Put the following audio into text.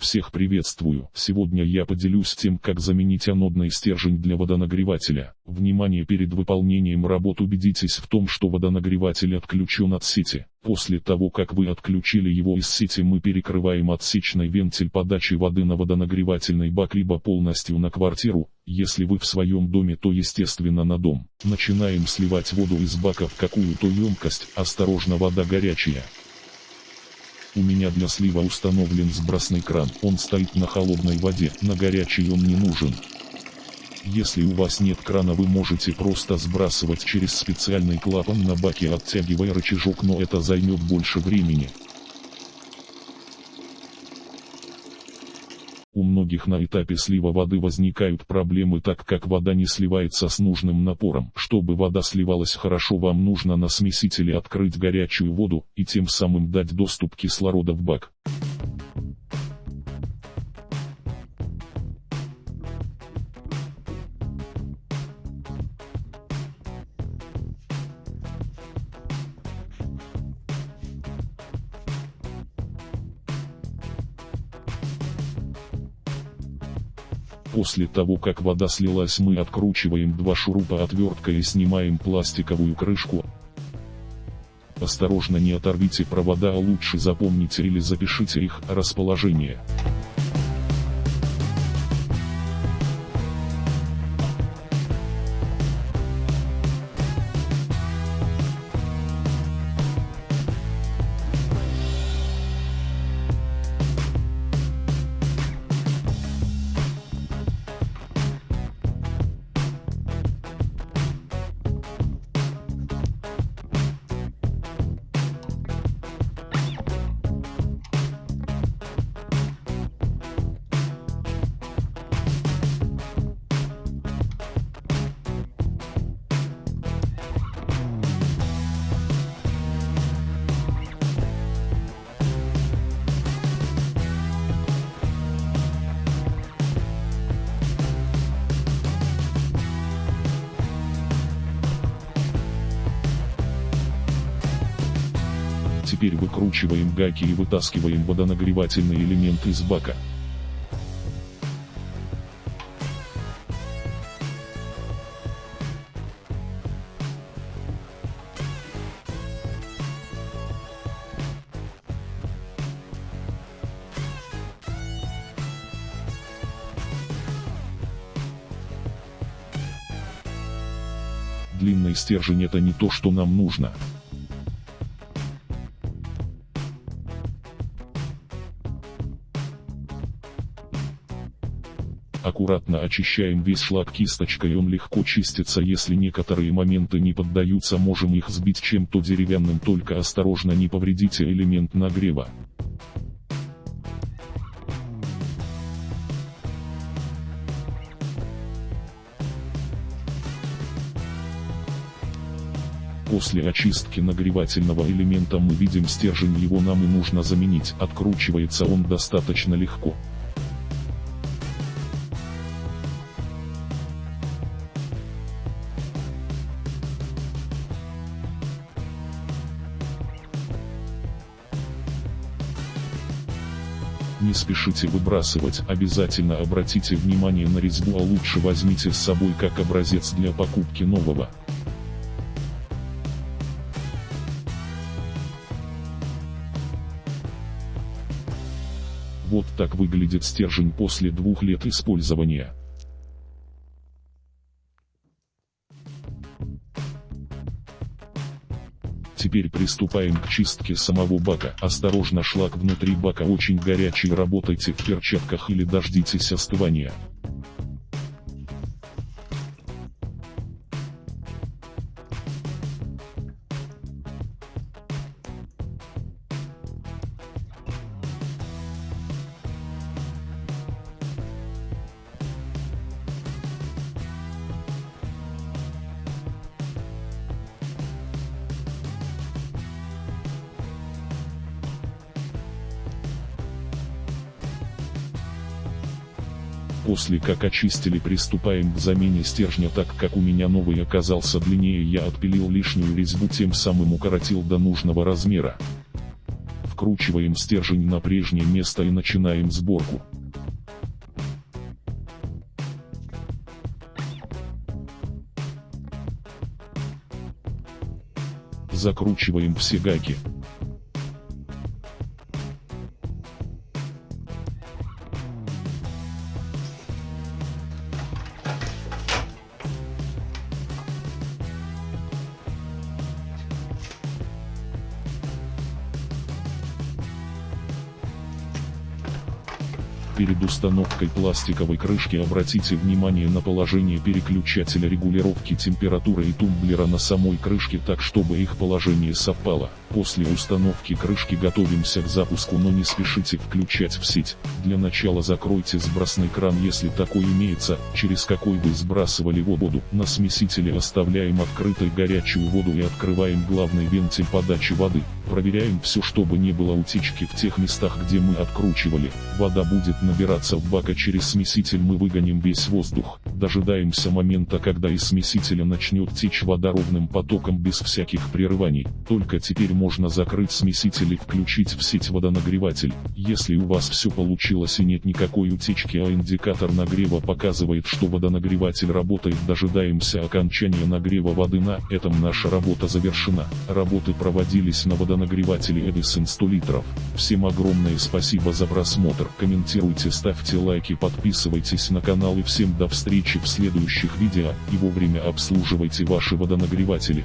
Всех приветствую. Сегодня я поделюсь тем, как заменить анодный стержень для водонагревателя. Внимание перед выполнением работ убедитесь в том, что водонагреватель отключен от сети. После того, как вы отключили его из сети, мы перекрываем отсечный вентиль подачи воды на водонагревательный бак либо полностью на квартиру. Если вы в своем доме, то естественно на дом. Начинаем сливать воду из бака в какую-то емкость. Осторожно, вода горячая. У меня для слива установлен сбросный кран, он стоит на холодной воде, на горячей он не нужен. Если у вас нет крана вы можете просто сбрасывать через специальный клапан на баке оттягивая рычажок но это займет больше времени. Многих на этапе слива воды возникают проблемы так как вода не сливается с нужным напором. Чтобы вода сливалась хорошо вам нужно на смесителе открыть горячую воду и тем самым дать доступ кислорода в бак. После того как вода слилась мы откручиваем два шурупа отверткой и снимаем пластиковую крышку. Осторожно не оторвите провода а лучше запомните или запишите их расположение. Теперь выкручиваем гайки и вытаскиваем водонагревательный элемент из бака. Длинный стержень это не то, что нам нужно. Аккуратно очищаем весь шлак кисточкой, он легко чистится, если некоторые моменты не поддаются, можем их сбить чем-то деревянным, только осторожно не повредите элемент нагрева. После очистки нагревательного элемента мы видим стержень, его нам и нужно заменить, откручивается он достаточно легко. Не спешите выбрасывать, обязательно обратите внимание на резьбу, а лучше возьмите с собой как образец для покупки нового. Вот так выглядит стержень после двух лет использования. Теперь приступаем к чистке самого бака. Осторожно шлак внутри бака очень горячий работайте в перчатках или дождитесь остывания. После как очистили приступаем к замене стержня так как у меня новый оказался длиннее я отпилил лишнюю резьбу тем самым укоротил до нужного размера. Откручиваем стержень на прежнее место и начинаем сборку. Закручиваем все гайки. Перед установкой пластиковой крышки обратите внимание на положение переключателя регулировки температуры и тумблера на самой крышке так, чтобы их положение совпало. После установки крышки готовимся к запуску, но не спешите включать в сеть. Для начала закройте сбросный кран, если такой имеется, через какой вы сбрасывали воду. На смесителе оставляем открытой горячую воду и открываем главный вентиль подачи воды. Проверяем все, чтобы не было утечки в тех местах, где мы откручивали. Вода будет набираться в бак, а через смеситель мы выгоним весь воздух. Дожидаемся момента, когда из смесителя начнет течь вода ровным потоком без всяких прерываний. Только теперь можно закрыть смеситель и включить в сеть водонагреватель. Если у вас все получилось и нет никакой утечки, а индикатор нагрева показывает, что водонагреватель работает, дожидаемся окончания нагрева воды на этом наша работа завершена. Работы проводились на водонагревателе Edison 100 литров. Всем огромное спасибо за просмотр. Комментируйте, ставьте лайки, подписывайтесь на канал и всем до встречи в следующих видео и вовремя обслуживайте ваши водонагреватели.